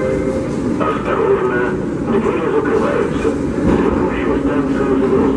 Осторожно, двери закрываются. Текущую станцию загрузка.